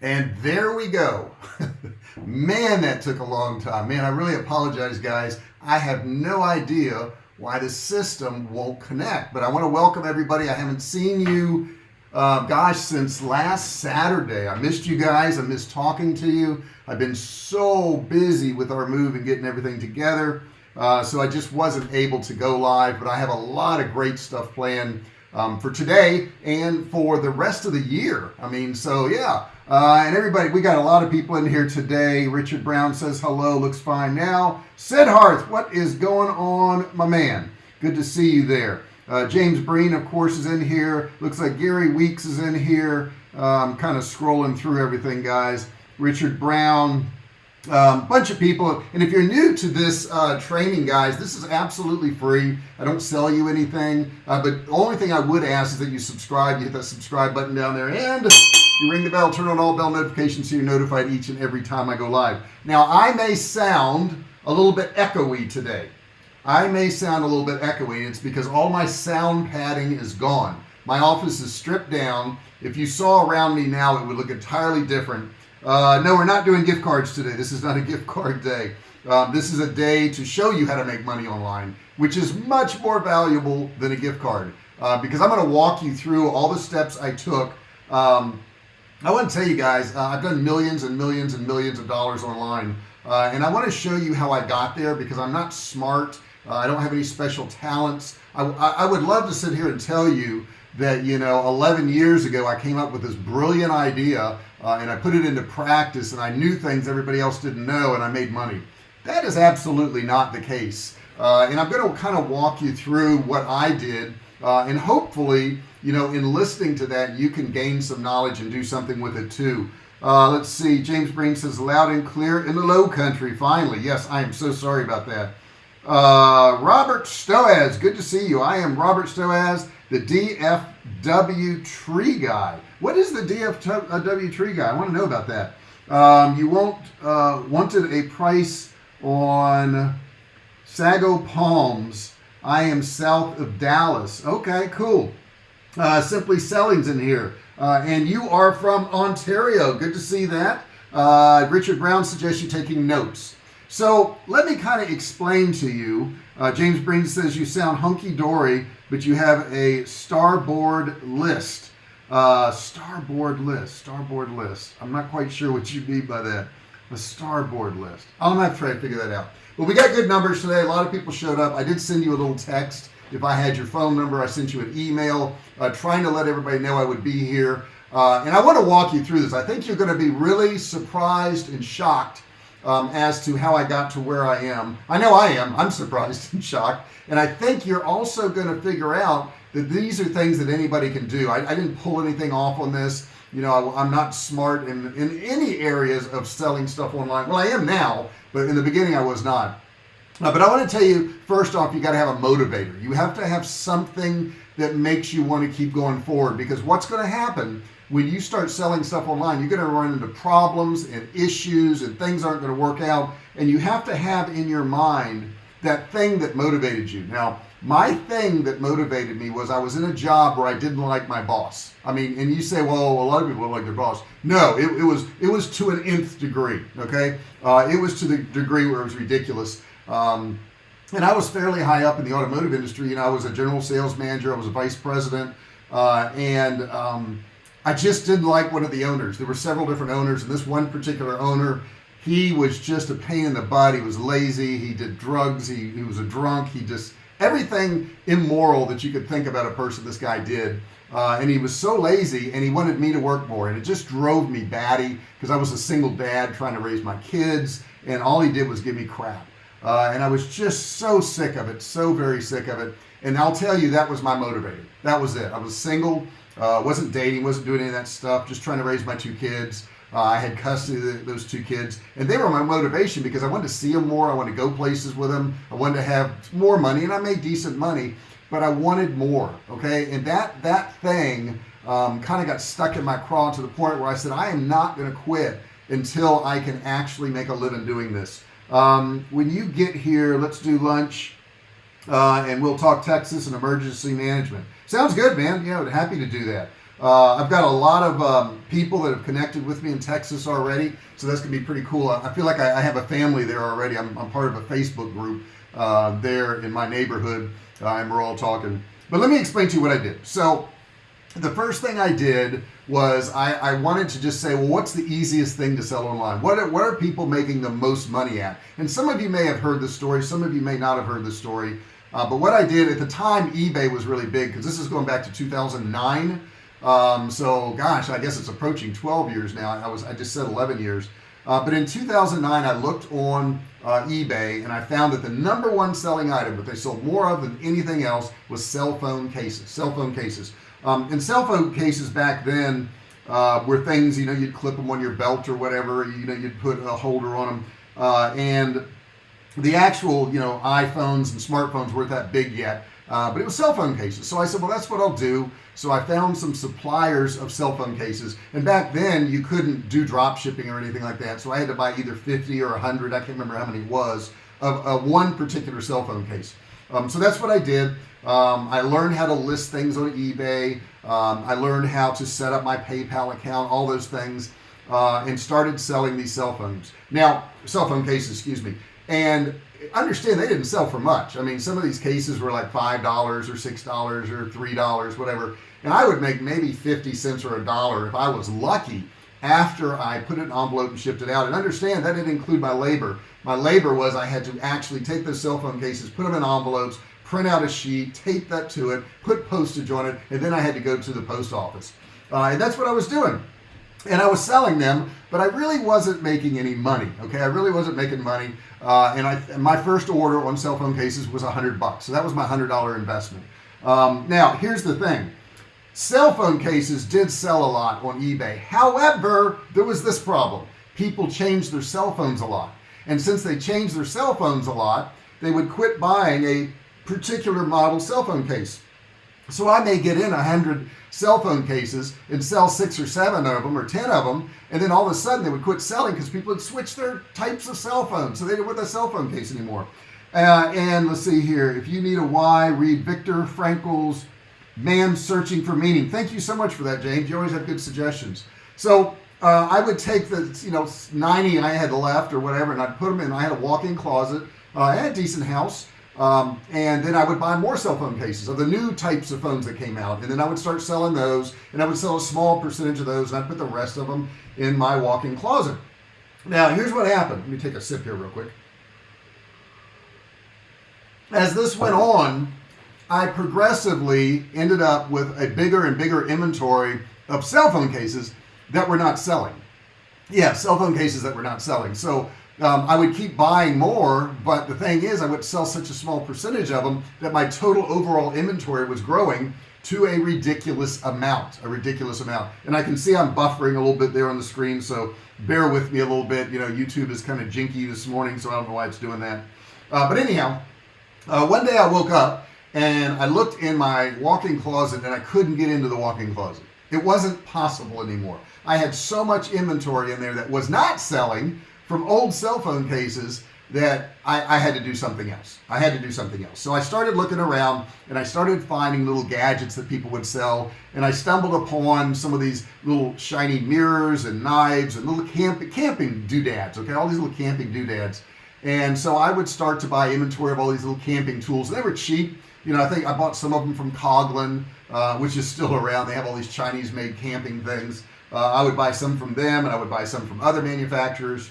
and there we go. Man that took a long time. Man I really apologize guys. I have no idea why the system won't connect but I want to welcome everybody. I haven't seen you uh, gosh since last Saturday. I missed you guys. I missed talking to you. I've been so busy with our move and getting everything together uh, so I just wasn't able to go live but I have a lot of great stuff planned um, for today and for the rest of the year. I mean so yeah uh, and everybody we got a lot of people in here today. Richard Brown says hello looks fine now. Sid Harth what is going on my man? Good to see you there. Uh, James Breen of course is in here. Looks like Gary Weeks is in here. Um, kind of scrolling through everything guys. Richard Brown um, bunch of people. And if you're new to this uh, training guys this is absolutely free. I don't sell you anything. Uh, but the only thing I would ask is that you subscribe. You hit that subscribe button down there and you ring the bell turn on all bell notifications so you're notified each and every time I go live. Now I may sound a little bit echoey today. I may sound a little bit echoey it's because all my sound padding is gone. My office is stripped down. If you saw around me now it would look entirely different. Uh, no we're not doing gift cards today. This is not a gift card day. Um, this is a day to show you how to make money online which is much more valuable than a gift card uh, because I'm going to walk you through all the steps I took um, I want to tell you guys uh, I've done millions and millions and millions of dollars online uh, and I want to show you how I got there because I'm not smart uh, I don't have any special talents. I, I would love to sit here and tell you that you know 11 years ago I came up with this brilliant idea uh, and I put it into practice and I knew things everybody else didn't know and I made money. That is absolutely not the case uh, and I'm going to kind of walk you through what I did uh, and hopefully you know in listening to that you can gain some knowledge and do something with it too. Uh, let's see. James Breen says loud and clear in the low country finally. Yes I am so sorry about that. Uh, Robert Stoaz good to see you. I am Robert Stoaz the DFW tree guy. What is the DFW tree guy? I want to know about that. Um, you won't uh, wanted a price on Sago Palms. I am south of Dallas. Okay cool uh, simply sellings in here. Uh, and you are from Ontario. Good to see that. Uh, Richard Brown suggests you taking notes. So let me kind of explain to you. Uh, James Breen says you sound hunky-dory but you have a starboard list. Uh, starboard list starboard list. I'm not quite sure what you mean by that. A starboard list. I'm gonna try to figure that out. But we got good numbers today. A lot of people showed up. I did send you a little text if I had your phone number I sent you an email uh, trying to let everybody know I would be here. Uh, and I want to walk you through this. I think you're going to be really surprised and shocked um, as to how I got to where I am. I know I am. I'm surprised and shocked. And I think you're also going to figure out that these are things that anybody can do. I, I didn't pull anything off on this. You know I, am not smart in in any areas of selling stuff online. Well I am now but in the beginning I was not uh, but I want to tell you first off you got to have a motivator. You have to have something that makes you want to keep going forward because what's going to happen when you start selling stuff online you're going to run into problems and issues and things aren't going to work out and you have to have in your mind that thing that motivated you. Now my thing that motivated me was I was in a job where I didn't like my boss. I mean and you say well a lot of people don't like their boss. No it, it was it was to an nth degree okay? Uh, it was to the degree where it was ridiculous um, and I was fairly high up in the automotive industry. You know I was a general sales manager I was a vice president uh, and um, I just didn't like one of the owners. There were several different owners and this one particular owner he was just a pain in the butt. He was lazy he did drugs he, he was a drunk he just everything immoral that you could think about a person this guy did uh, and he was so lazy and he wanted me to work more and it just drove me batty because I was a single dad trying to raise my kids and all he did was give me crap uh, and I was just so sick of it so very sick of it. And I'll tell you that was my motivator. That was it. I was single uh, wasn't dating wasn't doing any of that stuff just trying to raise my two kids. Uh, I had custody of those two kids. And they were my motivation because I wanted to see them more. I wanted to go places with them I wanted to have more money and I made decent money but I wanted more okay? And that that thing um, kind of got stuck in my craw to the point where I said I am not going to quit until I can actually make a living doing this um, when you get here let's do lunch uh, and we'll talk Texas and emergency management. Sounds good man. Know happy to do that. Uh, I've got a lot of um, people that have connected with me in Texas already so that's gonna be pretty cool. I feel like I, I have a family there already. I'm, I'm, part of a Facebook group uh, there in my neighborhood. Uh, and we're all talking. But let me explain to you what I did. So the first thing I did was I, I wanted to just say well what's the easiest thing to sell online? What are, what are people making the most money at? And some of you may have heard the story some of you may not have heard the story. Uh, but what I did at the time eBay was really big because this is going back to 2009 um, so gosh I guess it's approaching 12 years now. I was I just said 11 years. Uh, but in 2009 I looked on uh, eBay and I found that the number one selling item that they sold more of than anything else was cell phone cases cell phone cases um, and cell phone cases back then uh, were things you know you'd clip them on your belt or whatever you know you'd put a holder on them uh, and the actual you know iPhones and smartphones weren't that big yet uh, but it was cell phone cases. So I said well that's what I'll do. So I found some suppliers of cell phone cases and back then you couldn't do drop shipping or anything like that. So I had to buy either 50 or 100 I can't remember how many it was of, of one particular cell phone case um, so that's what I did. Um, I learned how to list things on eBay. Um, I learned how to set up my PayPal account all those things uh, and started selling these cell phones. Now cell phone cases excuse me. And understand they didn't sell for much. I mean some of these cases were like five dollars or six dollars or three dollars whatever. And I would make maybe 50 cents or a dollar if I was lucky after I put it in an envelope and shipped it out. And understand that didn't include my labor my labor was I had to actually take those cell phone cases put them in envelopes print out a sheet tape that to it put postage on it and then I had to go to the post office. Uh, and that's what I was doing. And I was selling them but I really wasn't making any money okay? I really wasn't making money. Uh, and I and my first order on cell phone cases was a hundred bucks. So that was my hundred dollar investment. Um, now here's the thing. Cell phone cases did sell a lot on eBay. However there was this problem. People changed their cell phones a lot and since they changed their cell phones a lot they would quit buying a particular model cell phone case. So I may get in a hundred cell phone cases and sell six or seven of them or ten of them and then all of a sudden they would quit selling because people had switched their types of cell phones so they didn't want a cell phone case anymore. Uh, and let's see here if you need a why read Viktor Frankl's man searching for meaning. Thank you so much for that James. You always have good suggestions. So uh, I would take the you know 90 I had left or whatever and I'd put them in. I had a walk-in closet. Uh, I had a decent house um, and then I would buy more cell phone cases of the new types of phones that came out and then I would start selling those and I would sell a small percentage of those and I'd put the rest of them in my walk-in closet. Now here's what happened. Let me take a sip here real quick. As this went on I progressively ended up with a bigger and bigger inventory of cell phone cases that were not selling. Yeah cell phone cases that were not selling. So um, I would keep buying more but the thing is I would sell such a small percentage of them that my total overall inventory was growing to a ridiculous amount a ridiculous amount. And I can see I'm buffering a little bit there on the screen so bear with me a little bit. You know YouTube is kind of jinky this morning so I don't know why it's doing that. Uh, but anyhow uh, one day I woke up and I looked in my walk-in closet and I couldn't get into the walk-in closet. It wasn't possible anymore I had so much inventory in there that was not selling from old cell phone cases that I, I, had to do something else. I had to do something else. So I started looking around and I started finding little gadgets that people would sell. And I stumbled upon some of these little shiny mirrors and knives and little camp camping doodads okay? All these little camping doodads. And so I would start to buy inventory of all these little camping tools. They were cheap. You know I think I bought some of them from Coghlan, uh, which is still around. They have all these Chinese made camping things uh, I would buy some from them and I would buy some from other manufacturers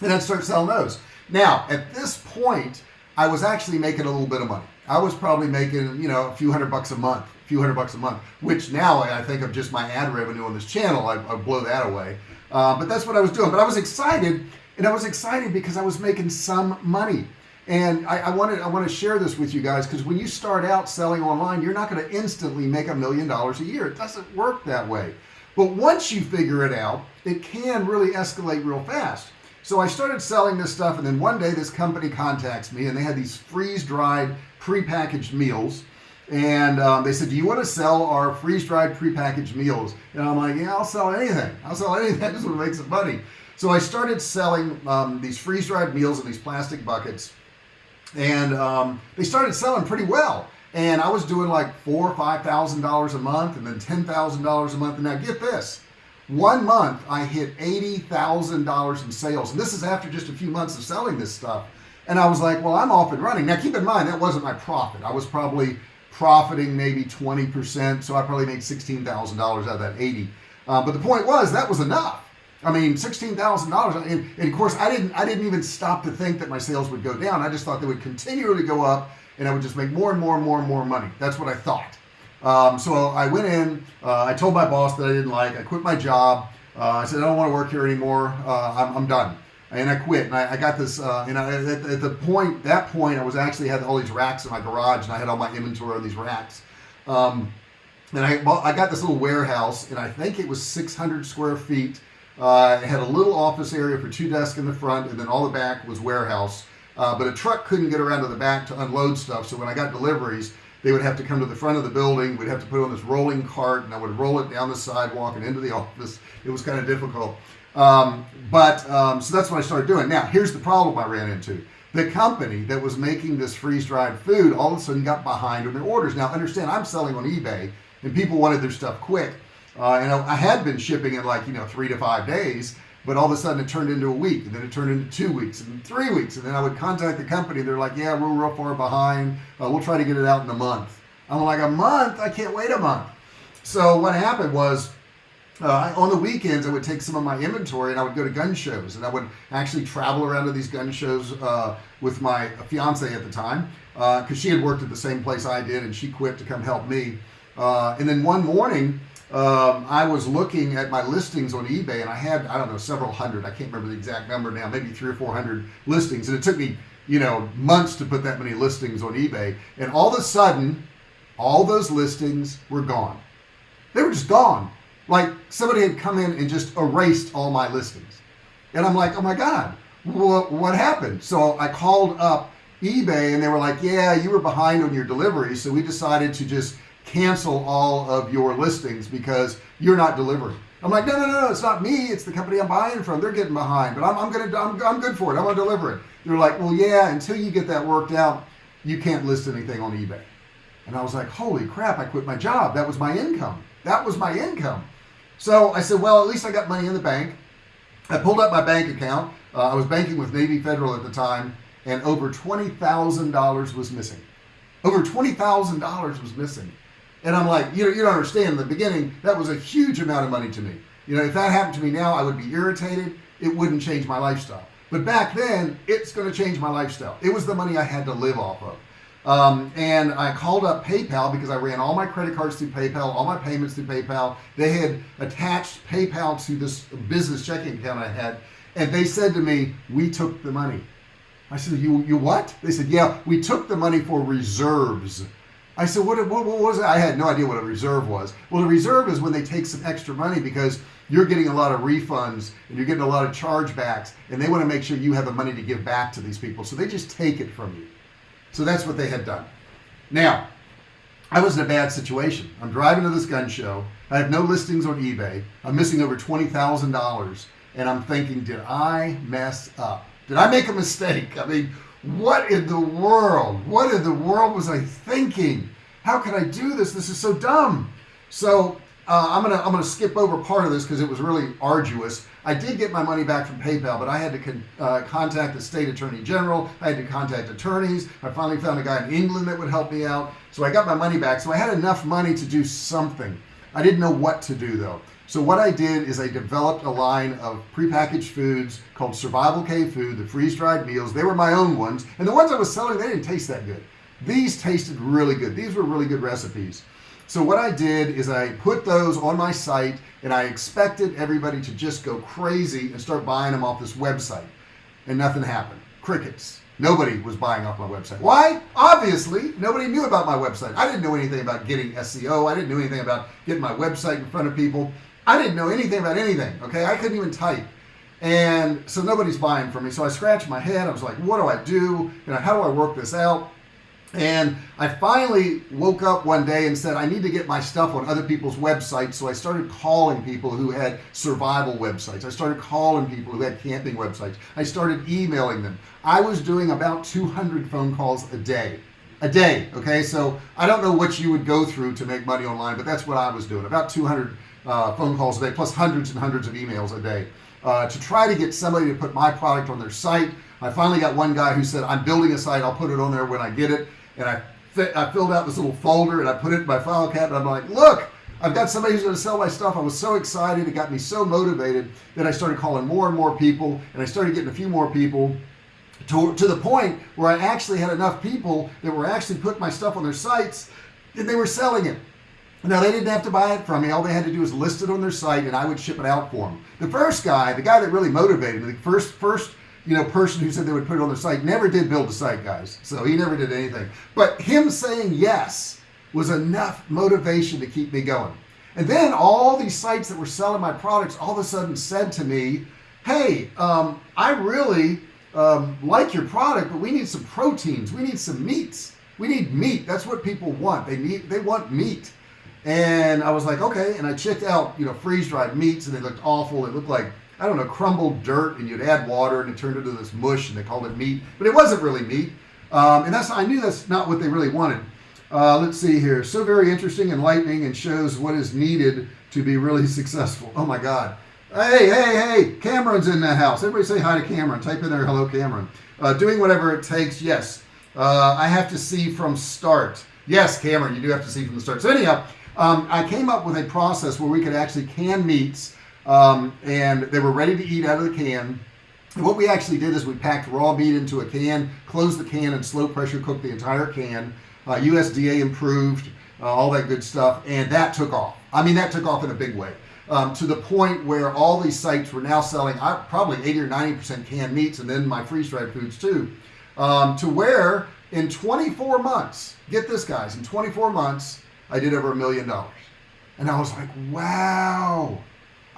and I'd start selling those. Now at this point I was actually making a little bit of money. I was probably making you know a few hundred bucks a month a few hundred bucks a month which now I think of just my ad revenue on this channel I, I blow that away. Uh, but that's what I was doing. But I was excited and I was excited because I was making some money. And I, I wanted I want to share this with you guys because when you start out selling online you're not going to instantly make a million dollars a year. It doesn't work that way but once you figure it out it can really escalate real fast. So I started selling this stuff and then one day this company contacts me and they had these freeze-dried pre-packaged meals. And um, they said do you want to sell our freeze-dried pre-packaged meals? And I'm like yeah I'll sell anything. I'll sell anything. That's to make some money. So I started selling um, these freeze-dried meals in these plastic buckets. And um, they started selling pretty well and I was doing like four or five thousand dollars a month and then ten thousand dollars a month. And now get this one month I hit eighty thousand dollars in sales. And this is after just a few months of selling this stuff. And I was like well I'm off and running. Now keep in mind that wasn't my profit. I was probably profiting maybe 20% so I probably made $16,000 out of that 80 uh, but the point was that was enough. I mean $16,000 and, and of course I didn't I didn't even stop to think that my sales would go down. I just thought they would continually go up and I would just make more and more and more and more money. That's what I thought. Um, so I went in uh, I told my boss that I didn't like I quit my job. Uh, I said I don't want to work here anymore. Uh, I'm, I'm, done. And I quit and I, I got this uh, and I, at, at, the point that point I was actually had all these racks in my garage and I had all my inventory on these racks. Um, and I, I got this little warehouse and I think it was 600 square feet. Uh, it had a little office area for two desks in the front and then all the back was warehouse uh, but a truck couldn't get around to the back to unload stuff so when I got deliveries they would have to come to the front of the building we'd have to put on this rolling cart and I would roll it down the sidewalk and into the office. It was kind of difficult. Um, but um, so that's what I started doing. Now here's the problem I ran into. The company that was making this freeze-dried food all of a sudden got behind on their orders. Now understand I'm selling on eBay and people wanted their stuff quick. Uh, and I had been shipping in like you know three to five days but all of a sudden it turned into a week and then it turned into two weeks and three weeks and then I would contact the company. They're like yeah we're real far behind. Uh, we'll try to get it out in a month. I'm like a month? I can't wait a month. So what happened was uh, on the weekends I would take some of my inventory and I would go to gun shows and I would actually travel around to these gun shows uh, with my fiance at the time because uh, she had worked at the same place I did and she quit to come help me. Uh, and then one morning um, I was looking at my listings on eBay and I had I don't know several hundred. I can't remember the exact number now maybe three or four hundred listings. And it took me you know months to put that many listings on eBay. And all of a sudden all those listings were gone. They were just gone. Like somebody had come in and just erased all my listings. And I'm like oh my god what, what happened? So I called up eBay and they were like yeah you were behind on your delivery so we decided to just cancel all of your listings because you're not delivering. I'm like no no no, no it's not me it's the company I'm buying from. They're getting behind but I'm, I'm gonna I'm, I'm good for it. I'm gonna deliver it. They're like well yeah until you get that worked out you can't list anything on eBay. And I was like holy crap I quit my job. That was my income. That was my income. So I said well at least I got money in the bank. I pulled up my bank account. Uh, I was banking with Navy Federal at the time and over $20,000 was missing. Over $20,000 was missing and I'm like you you don't understand. In the beginning that was a huge amount of money to me. You know if that happened to me now I would be irritated. It wouldn't change my lifestyle. But back then it's going to change my lifestyle. It was the money I had to live off of. Um, and I called up PayPal because I ran all my credit cards through PayPal all my payments through PayPal. They had attached PayPal to this business checking account I had and they said to me we took the money. I said you you what? They said yeah we took the money for reserves I said what, what, what was it? I had no idea what a reserve was. Well a reserve is when they take some extra money because you're getting a lot of refunds and you're getting a lot of chargebacks and they want to make sure you have the money to give back to these people. So they just take it from you. So that's what they had done. Now I was in a bad situation. I'm driving to this gun show. I have no listings on eBay. I'm missing over $20,000 and I'm thinking did I mess up? Did I make a mistake? I mean what in the world? What in the world was I thinking? How can I do this? This is so dumb. So uh, I'm gonna I'm gonna skip over part of this because it was really arduous. I did get my money back from PayPal but I had to con uh, contact the state attorney general. I had to contact attorneys. I finally found a guy in England that would help me out. So I got my money back. So I had enough money to do something I didn't know what to do though. So what I did is I developed a line of prepackaged foods called Survival Cave Food the freeze-dried meals. They were my own ones and the ones I was selling they didn't taste that good. These tasted really good. These were really good recipes. So what I did is I put those on my site and I expected everybody to just go crazy and start buying them off this website. And nothing happened. Crickets nobody was buying off my website. Why? Obviously nobody knew about my website. I didn't know anything about getting SEO I didn't know anything about getting my website in front of people. I didn't know anything about anything okay? I couldn't even type. And so nobody's buying from me. So I scratched my head. I was like what do I do? You know how do I work this out and I finally woke up one day and said I need to get my stuff on other people's websites. So I started calling people who had survival websites. I started calling people who had camping websites. I started emailing them. I was doing about 200 phone calls a day. A day okay? So I don't know what you would go through to make money online but that's what I was doing. About 200 uh, phone calls a day plus hundreds and hundreds of emails a day uh, to try to get somebody to put my product on their site. I finally got one guy who said I'm building a site. I'll put it on there when I get it and I I filled out this little folder and I put it in my file cabinet. I'm like look I've got somebody who's going to sell my stuff. I was so excited. It got me so motivated that I started calling more and more people and I started getting a few more people to, to the point where I actually had enough people that were actually putting my stuff on their sites and they were selling it. Now they didn't have to buy it from me. All they had to do was list it on their site and I would ship it out for them the first guy the guy that really motivated me the first first you know person who said they would put it on their site never did build a site guys. So he never did anything. But him saying yes was enough motivation to keep me going. And then all these sites that were selling my products all of a sudden said to me hey um, I really um, like your product but we need some proteins. We need some meats. We need meat. That's what people want. They need they want meat. And I was like okay. And I checked out you know freeze-dried meats and they looked awful. It looked like I don't know crumbled dirt and you'd add water and it turned into this mush and they called it meat but it wasn't really meat. Um, and that's I knew that's not what they really wanted. Uh, let's see here. So very interesting enlightening and shows what is needed to be really successful. Oh my god. Hey hey hey Cameron's in the house. Everybody say hi to Cameron. Type in there hello Cameron. Uh, doing whatever it takes yes. Uh, I have to see from start. Yes Cameron you do have to see from the start. So anyhow um, I came up with a process where we could actually can meats um, and they were ready to eat out of the can. What we actually did is we packed raw meat into a can closed the can and slow pressure cooked the entire can. Uh, USDA improved uh, all that good stuff and that took off. I mean that took off in a big way. Um, to the point where all these sites were now selling uh, probably 80 or 90 percent canned meats and then my freeze-dried foods too. Um, to where in 24 months get this guys in 24 months I did over a million dollars. And I was like wow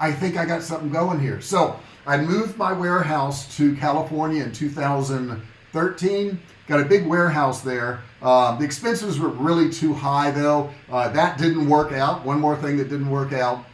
I think I got something going here. So I moved my warehouse to California in 2013 got a big warehouse there. Uh, the expenses were really too high though. Uh, that didn't work out. One more thing that didn't work out.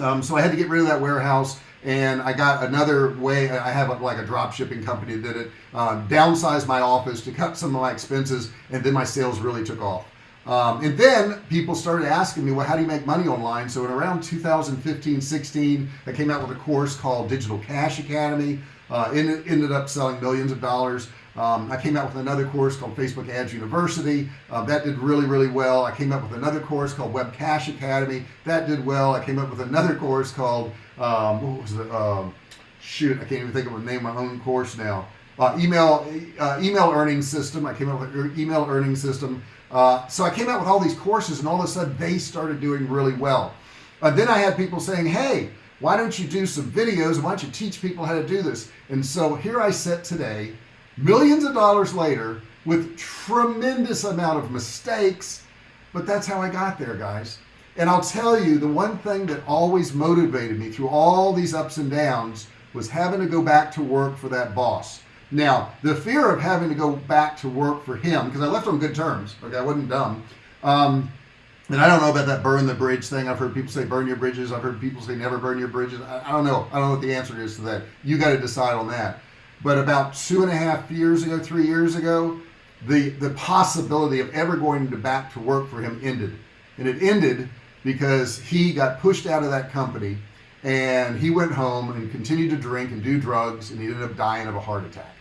Um, so I had to get rid of that warehouse and I got another way. I have a, like a drop shipping company that did it. Uh, downsized my office to cut some of my expenses and then my sales really took off um, and then people started asking me well how do you make money online? So in around 2015 16 I came out with a course called digital cash academy. Uh, ended, ended up selling millions of dollars. Um, I came out with another course called Facebook Ads University. Uh, that did really really well. I came up with another course called Web Cash Academy. That did well. I came up with another course called um, what was it um, shoot I can't even think of the name of my own course now. Uh, email uh, email earning system. I came up with email earning system uh, so I came out with all these courses and all of a sudden they started doing really well. Uh, then I had people saying hey why don't you do some videos? Why don't you teach people how to do this? And so here I sit today millions of dollars later with tremendous amount of mistakes but that's how I got there guys. And I'll tell you the one thing that always motivated me through all these ups and downs was having to go back to work for that boss now the fear of having to go back to work for him because I left on good terms okay I wasn't dumb um, and I don't know about that burn the bridge thing. I've heard people say burn your bridges. I've heard people say never burn your bridges. I, I don't know. I don't know what the answer is to that. You got to decide on that. But about two and a half years ago three years ago the the possibility of ever going to back to work for him ended. And it ended because he got pushed out of that company and he went home and continued to drink and do drugs and he ended up dying of a heart attack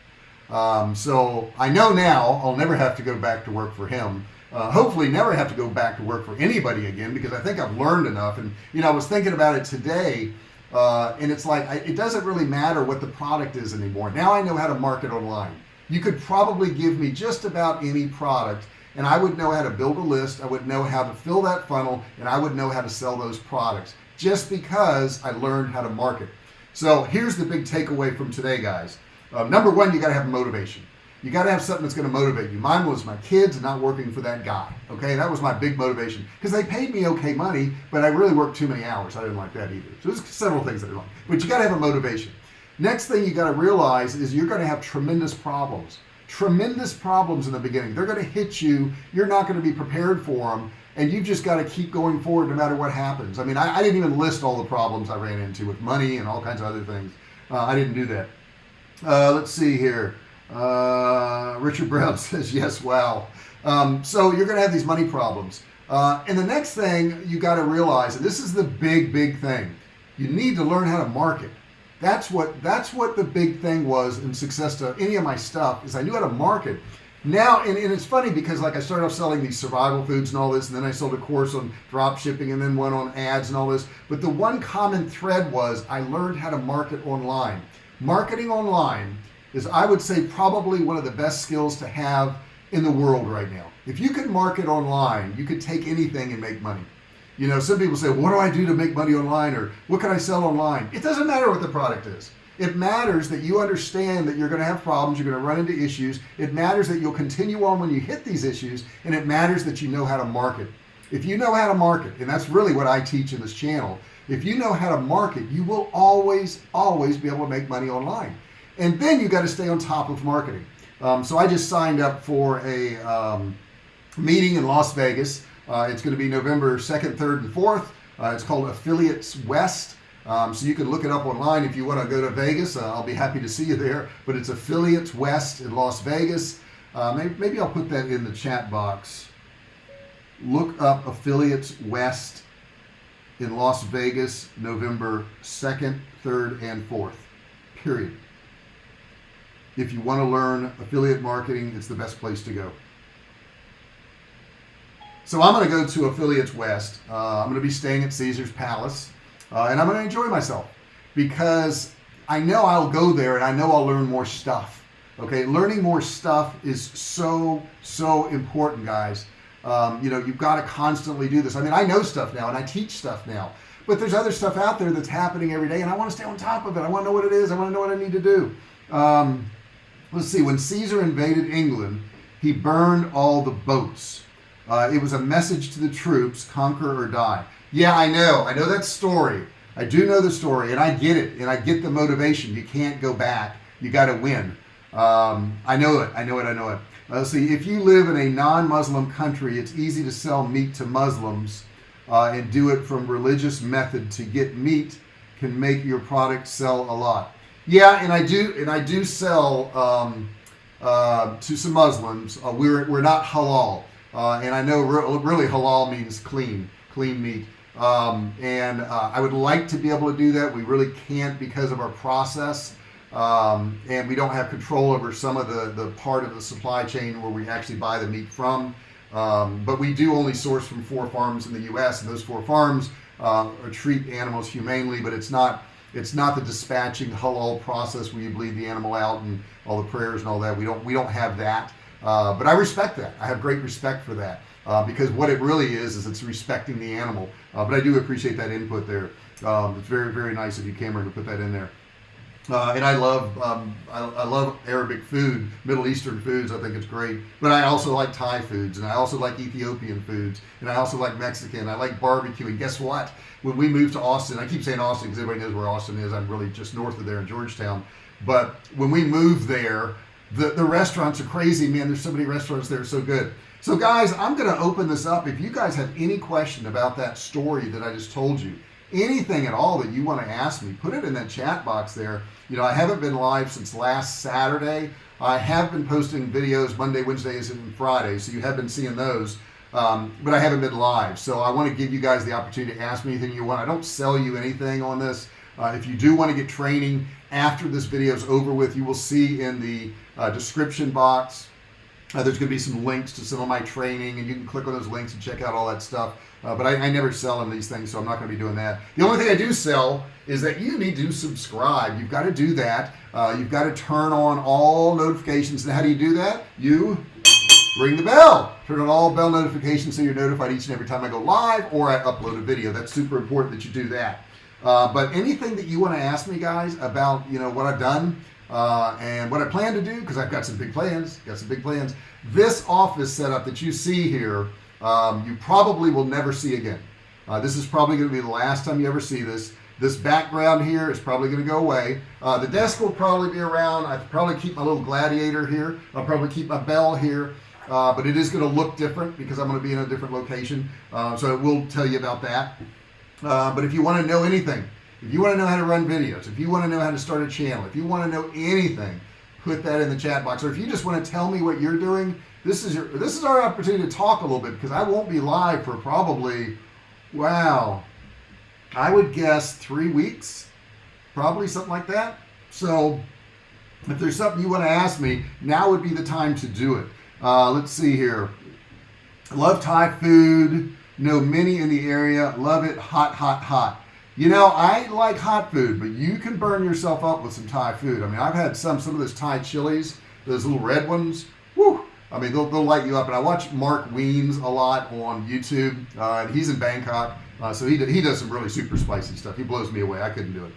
um, so I know now I'll never have to go back to work for him. Uh, hopefully never have to go back to work for anybody again because I think I've learned enough. And you know I was thinking about it today uh, and it's like I, it doesn't really matter what the product is anymore. Now I know how to market online. You could probably give me just about any product and I would know how to build a list. I would know how to fill that funnel and I would know how to sell those products just because I learned how to market. So here's the big takeaway from today guys uh, number one you got to have motivation. You got to have something that's going to motivate you. Mine was my kids and not working for that guy okay? That was my big motivation. Because they paid me okay money but I really worked too many hours. I didn't like that either. So there's several things that I like. But you got to have a motivation. Next thing you got to realize is you're going to have tremendous problems. Tremendous problems in the beginning. They're going to hit you. You're not going to be prepared for them and you've just got to keep going forward no matter what happens. I mean I, I didn't even list all the problems I ran into with money and all kinds of other things. Uh, I didn't do that uh, let's see here. Uh, Richard Brown says yes wow. Um, so you're gonna have these money problems. Uh, and the next thing you got to realize and this is the big big thing you need to learn how to market. That's what that's what the big thing was in success to any of my stuff is I knew how to market. Now and, and, it's funny because like I started off selling these survival foods and all this and then I sold a course on drop shipping and then one on ads and all this. But the one common thread was I learned how to market online marketing online is I would say probably one of the best skills to have in the world right now. If you can market online you could take anything and make money. You know some people say what do I do to make money online? or what can I sell online? It doesn't matter what the product is. It matters that you understand that you're going to have problems you're going to run into issues. It matters that you'll continue on when you hit these issues and it matters that you know how to market. If you know how to market and that's really what I teach in this channel if you know how to market you will always always be able to make money online. And then you got to stay on top of marketing. Um, so I just signed up for a um, meeting in Las Vegas. Uh, it's going to be November 2nd 3rd and 4th uh, it's called affiliates West. Um, so you can look it up online if you want to go to Vegas. Uh, I'll be happy to see you there. But it's affiliates West in Las Vegas. Uh, maybe, maybe I'll put that in the chat box. Look up affiliates West in Las Vegas November 2nd 3rd and 4th period if you want to learn affiliate marketing it's the best place to go so I'm going to go to Affiliates West. Uh, I'm going to be staying at Caesar's Palace uh, and I'm going to enjoy myself because I know I'll go there and I know I'll learn more stuff. Okay, learning more stuff is so, so important, guys. Um, you know, you've got to constantly do this. I mean, I know stuff now and I teach stuff now, but there's other stuff out there that's happening every day and I want to stay on top of it. I want to know what it is. I want to know what I need to do. Um, let's see, when Caesar invaded England, he burned all the boats. Uh, it was a message to the troops conquer or die. Yeah I know. I know that story. I do know the story and I get it and I get the motivation. You can't go back. You got to win. Um, I know it. I know it. I know it let's see if you live in a non-Muslim country it's easy to sell meat to Muslims uh, and do it from religious method. To get meat can make your product sell a lot. Yeah and I do and I do sell um, uh, to some Muslims. Uh, we're, we're not halal. Uh, and I know re really halal means clean clean meat. Um, and uh, I would like to be able to do that. We really can't because of our process um, and we don't have control over some of the the part of the supply chain where we actually buy the meat from. Um, but we do only source from four farms in the US and those four farms uh, treat animals humanely but it's not it's not the dispatching halal process where you bleed the animal out and all the prayers and all that. We don't we don't have that. Uh, but I respect that. I have great respect for that uh, because what it really is is it's respecting the animal. Uh, but I do appreciate that input there. Um, it's very very nice of you Cameron to put that in there uh, and I love um, I, I, love Arabic food Middle Eastern foods I think it's great. But I also like Thai foods and I also like Ethiopian foods and I also like Mexican. I like barbecue and guess what? When we moved to Austin I keep saying Austin because everybody knows where Austin is. I'm really just north of there in Georgetown. But when we moved there the the restaurants are crazy man. There's so many restaurants there so good. So guys I'm gonna open this up. If you guys have any question about that story that I just told you anything at all that you want to ask me put it in that chat box there. You know I haven't been live since last Saturday. I have been posting videos Monday Wednesdays and Fridays so you have been seeing those. Um, but I haven't been live so I want to give you guys the opportunity to ask me anything you want. I don't sell you anything on this. Uh, if you do want to get training after this video is over with you will see in the uh, description box uh, there's gonna be some links to some of my training and you can click on those links and check out all that stuff. Uh, but I, I, never sell them these things so I'm not gonna be doing that. The only thing I do sell is that you need to subscribe. You've got to do that. Uh, you've got to turn on all notifications. And how do you do that? You ring the bell. Turn on all bell notifications so you're notified each and every time I go live or I upload a video. That's super important that you do that. Uh, but anything that you want to ask me guys about you know what I've done uh, and what I plan to do because I've got some big plans got some big plans this office setup that you see here um, you probably will never see again. Uh, this is probably going to be the last time you ever see this. This background here is probably going to go away. Uh, the desk will probably be around. I probably keep my little gladiator here. I'll probably keep my bell here. Uh, but it is going to look different because I'm going to be in a different location. Uh, so I will tell you about that. Uh, but if you want to know anything if you want to know how to run videos if you want to know how to start a channel if you want to know anything put that in the chat box. Or if you just want to tell me what you're doing this is your this is our opportunity to talk a little bit because I won't be live for probably wow I would guess three weeks probably something like that. So if there's something you want to ask me now would be the time to do it. Uh, let's see here. Love Thai food know many in the area love it hot hot hot you know I like hot food but you can burn yourself up with some Thai food. I mean I've had some some of those Thai chilies those little red ones. Woo, I mean they'll, they'll light you up and I watch Mark Wiens a lot on YouTube uh, and he's in Bangkok uh, so he, he does some really super spicy stuff. He blows me away. I couldn't do it.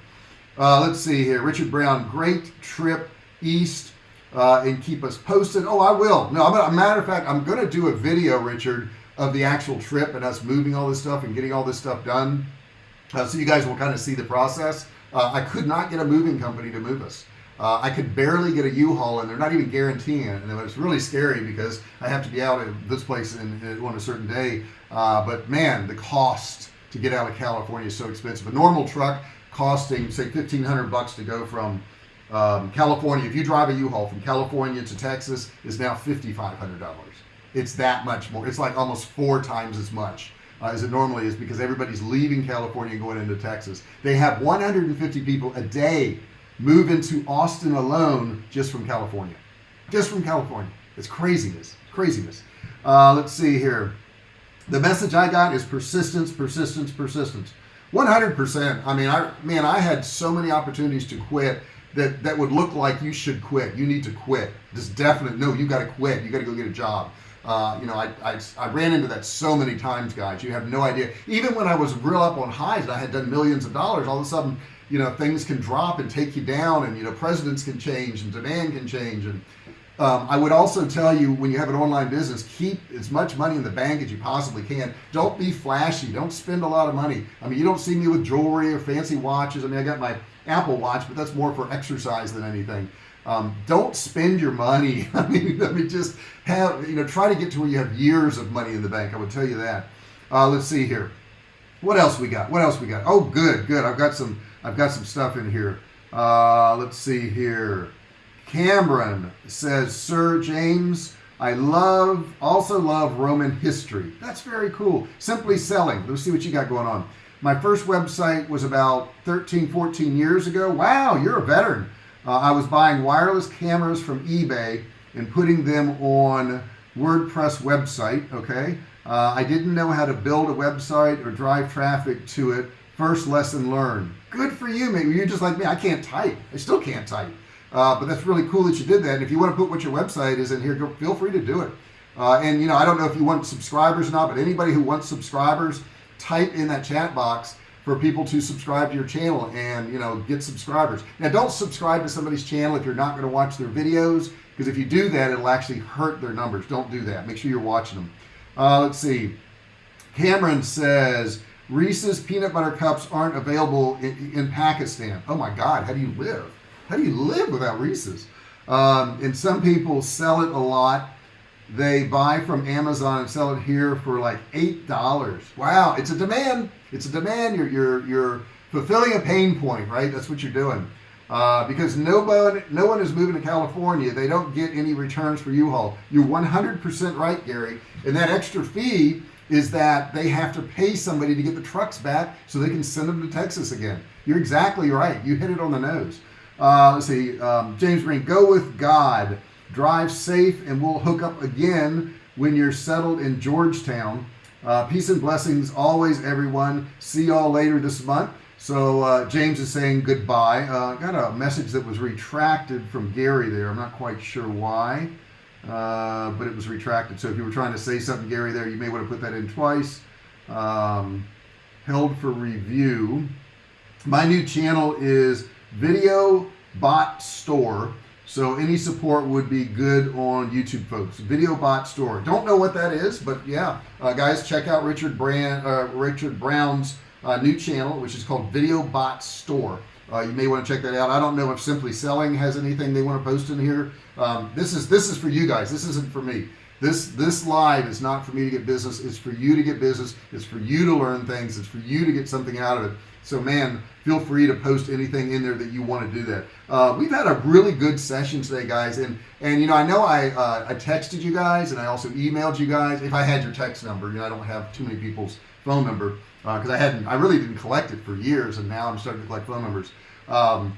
Uh, let's see here. Richard Brown great trip east uh, and keep us posted. Oh I will. No I'm a matter of fact I'm gonna do a video Richard of the actual trip and us moving all this stuff and getting all this stuff done uh, so you guys will kind of see the process. Uh, I could not get a moving company to move us. Uh, I could barely get a U-Haul and they're not even guaranteeing it and it's really scary because I have to be out of this place in, in, on a certain day. Uh, but man the cost to get out of California is so expensive. A normal truck costing say 1500 bucks to go from um, California if you drive a U-Haul from California to Texas is now $5,500 it's that much more. It's like almost four times as much uh, as it normally is because everybody's leaving California and going into Texas. They have 150 people a day move into Austin alone just from California. Just from California. It's craziness. Craziness. Uh, let's see here. The message I got is persistence persistence persistence. 100% I mean I man I had so many opportunities to quit that that would look like you should quit. You need to quit. Just definite no you got to quit. You got to go get a job uh, you know I, I, I ran into that so many times guys you have no idea. Even when I was real up on highs and I had done millions of dollars all of a sudden you know things can drop and take you down and you know presidents can change and demand can change. And um, I would also tell you when you have an online business keep as much money in the bank as you possibly can. Don't be flashy. Don't spend a lot of money. I mean you don't see me with jewelry or fancy watches. I mean I got my Apple watch but that's more for exercise than anything um, don't spend your money. I mean just have you know try to get to where you have years of money in the bank. I would tell you that. Uh, let's see here. What else we got? What else we got? Oh good good. I've got some I've got some stuff in here. Uh, let's see here. Cameron says Sir James I love also love Roman history. That's very cool. Simply selling. Let's see what you got going on. My first website was about 13 14 years ago. Wow you're a veteran uh, I was buying wireless cameras from eBay and putting them on WordPress website okay? Uh, I didn't know how to build a website or drive traffic to it. First lesson learned. Good for you maybe you're just like me. I can't type. I still can't type. Uh, but that's really cool that you did that. And if you want to put what your website is in here go, feel free to do it. Uh, and you know I don't know if you want subscribers or not but anybody who wants subscribers type in that chat box for people to subscribe to your channel and you know get subscribers. Now don't subscribe to somebody's channel if you're not going to watch their videos because if you do that it'll actually hurt their numbers. Don't do that. Make sure you're watching them. Uh, let's see. Cameron says Reese's peanut butter cups aren't available in, in Pakistan. Oh my god how do you live? How do you live without Reese's? Um, and some people sell it a lot. They buy from Amazon and sell it here for like eight dollars. Wow it's a demand it's a demand you're you're you're fulfilling a pain point right? That's what you're doing. Uh, because nobody no one is moving to California. They don't get any returns for U-Haul. You're 100% right Gary. And that extra fee is that they have to pay somebody to get the trucks back so they can send them to Texas again. You're exactly right. You hit it on the nose. Uh, let's see um, James Breen go with God. Drive safe and we'll hook up again when you're settled in Georgetown uh, peace and blessings always everyone. See y'all later this month. So uh, James is saying goodbye. Uh, got a message that was retracted from Gary there. I'm not quite sure why uh, but it was retracted. So if you were trying to say something Gary there you may want to put that in twice. Um, held for review. My new channel is video bot store so any support would be good on YouTube folks. Video bot store. Don't know what that is but yeah. Uh, guys check out Richard Brand uh, Richard Brown's uh, new channel which is called video bot store. Uh, you may want to check that out. I don't know if simply selling has anything they want to post in here. Um, this is this is for you guys. This isn't for me. This this live is not for me to get business. It's for you to get business. It's for you to learn things. It's for you to get something out of it so man feel free to post anything in there that you want to do that. Uh, we've had a really good session today guys and and you know I know I uh, I texted you guys and I also emailed you guys if I had your text number you know I don't have too many people's phone number because uh, I hadn't I really didn't collect it for years and now I'm starting to collect phone numbers. Um,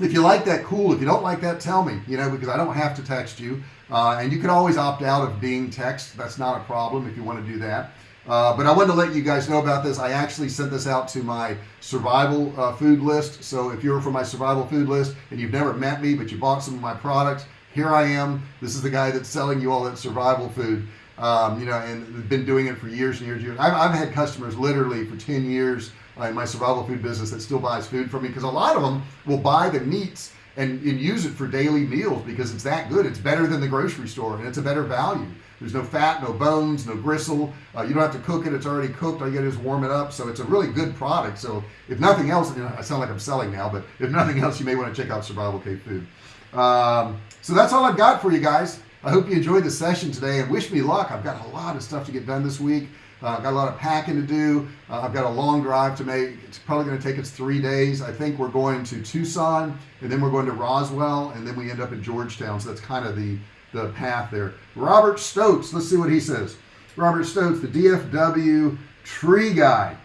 if you like that cool. If you don't like that tell me you know because I don't have to text you. Uh, and you can always opt out of being text. That's not a problem if you want to do that uh, but I wanted to let you guys know about this. I actually sent this out to my survival uh, food list. So if you're from my survival food list and you've never met me but you bought some of my products here I am. This is the guy that's selling you all that survival food. Um, you know and been doing it for years and years and years. I've, I've had customers literally for 10 years uh, in my survival food business that still buys food from me because a lot of them will buy the meats and, and use it for daily meals because it's that good. It's better than the grocery store and it's a better value there's no fat no bones no gristle. Uh, you don't have to cook it. It's already cooked. All you gotta is warm it up. So it's a really good product. So if nothing else you know I sound like I'm selling now but if nothing else you may want to check out survival cave food. Um, so that's all I've got for you guys. I hope you enjoyed the session today and wish me luck. I've got a lot of stuff to get done this week. Uh, I've got a lot of packing to do. Uh, I've got a long drive to make. It's probably going to take us three days. I think we're going to Tucson and then we're going to Roswell and then we end up in Georgetown. So that's kind of the the path there. Robert Stokes let's see what he says. Robert Stokes the DFW tree guy.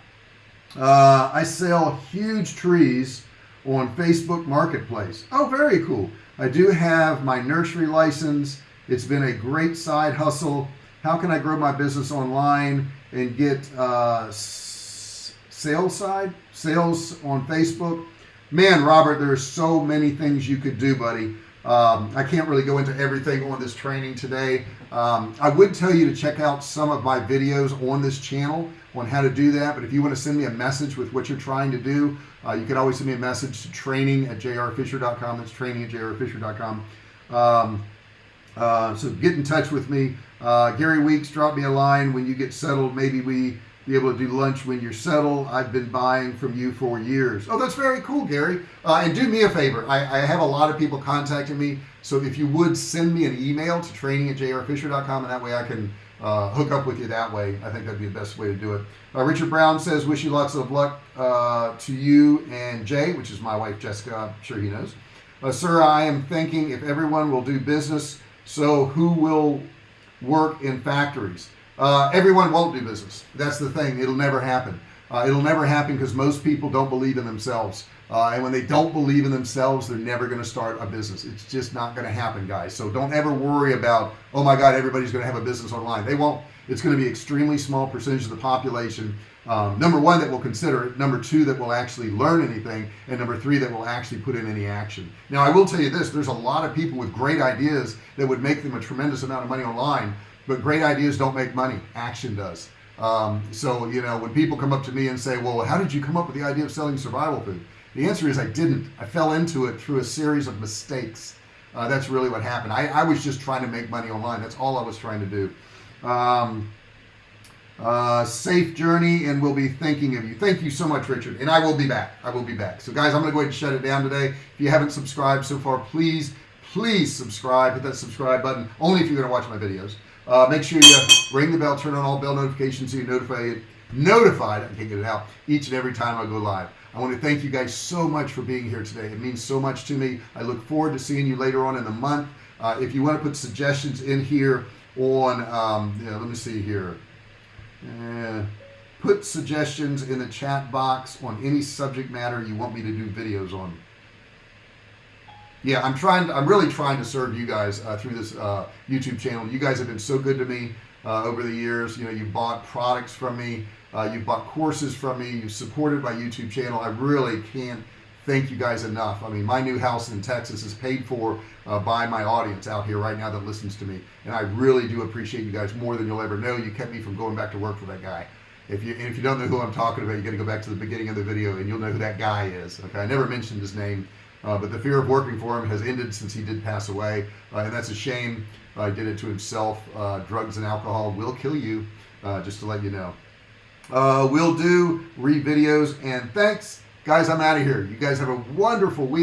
Uh, I sell huge trees on Facebook marketplace. Oh very cool. I do have my nursery license. It's been a great side hustle. How can I grow my business online and get uh, sales side sales on Facebook? Man Robert there's so many things you could do buddy um, I can't really go into everything on this training today. Um, I would tell you to check out some of my videos on this channel on how to do that but if you want to send me a message with what you're trying to do uh, you can always send me a message to training at jrfisher.com that's training at jrfisher.com um, uh, so get in touch with me. Uh, Gary Weeks drop me a line when you get settled. Maybe we be able to do lunch when you're settled. I've been buying from you for years. Oh that's very cool Gary. Uh, and do me a favor. I, I, have a lot of people contacting me. So if you would send me an email to training at jrfisher.com and that way I can uh, hook up with you that way. I think that'd be the best way to do it. Uh, Richard Brown says wish you lots of luck uh, to you and Jay which is my wife Jessica. I'm sure he knows. Uh, sir I am thinking if everyone will do business so who will work in factories uh, everyone won't do business. That's the thing. It'll never happen. Uh, it'll never happen because most people don't believe in themselves. Uh, and when they don't believe in themselves they're never going to start a business. It's just not going to happen guys. So don't ever worry about oh my god everybody's going to have a business online. They won't. It's going to be extremely small percentage of the population um, number one that will consider it number two that will actually learn anything and number three that will actually put in any action. Now I will tell you this there's a lot of people with great ideas that would make them a tremendous amount of money online but great ideas don't make money. Action does. Um, so you know when people come up to me and say well how did you come up with the idea of selling survival food? The answer is I didn't. I fell into it through a series of mistakes. Uh, that's really what happened. I, I was just trying to make money online. That's all I was trying to do. Um, uh, safe journey and we'll be thinking of you. Thank you so much Richard. And I will be back. I will be back. So guys I'm gonna go ahead and shut it down today. If you haven't subscribed so far please please subscribe. Hit that subscribe button only if you're gonna watch my videos uh, make sure you ring the bell turn on all bell notifications so you're notified notified I can't get it out each and every time I go live. I want to thank you guys so much for being here today. It means so much to me. I look forward to seeing you later on in the month. Uh, if you want to put suggestions in here on um, yeah, let me see here. Uh, put suggestions in the chat box on any subject matter you want me to do videos on yeah I'm trying I'm really trying to serve you guys uh, through this uh, YouTube channel. You guys have been so good to me uh, over the years. You know you bought products from me uh, you bought courses from me you supported my YouTube channel. I really can't thank you guys enough. I mean my new house in Texas is paid for uh, by my audience out here right now that listens to me and I really do appreciate you guys more than you'll ever know. You kept me from going back to work for that guy. If you if you don't know who I'm talking about you got to go back to the beginning of the video and you'll know who that guy is okay? I never mentioned his name uh, but the fear of working for him has ended since he did pass away. Uh, and that's a shame. Uh, did it to himself. Uh, drugs and alcohol will kill you uh, just to let you know. We'll do re videos and thanks. Guys I'm out of here. You guys have a wonderful week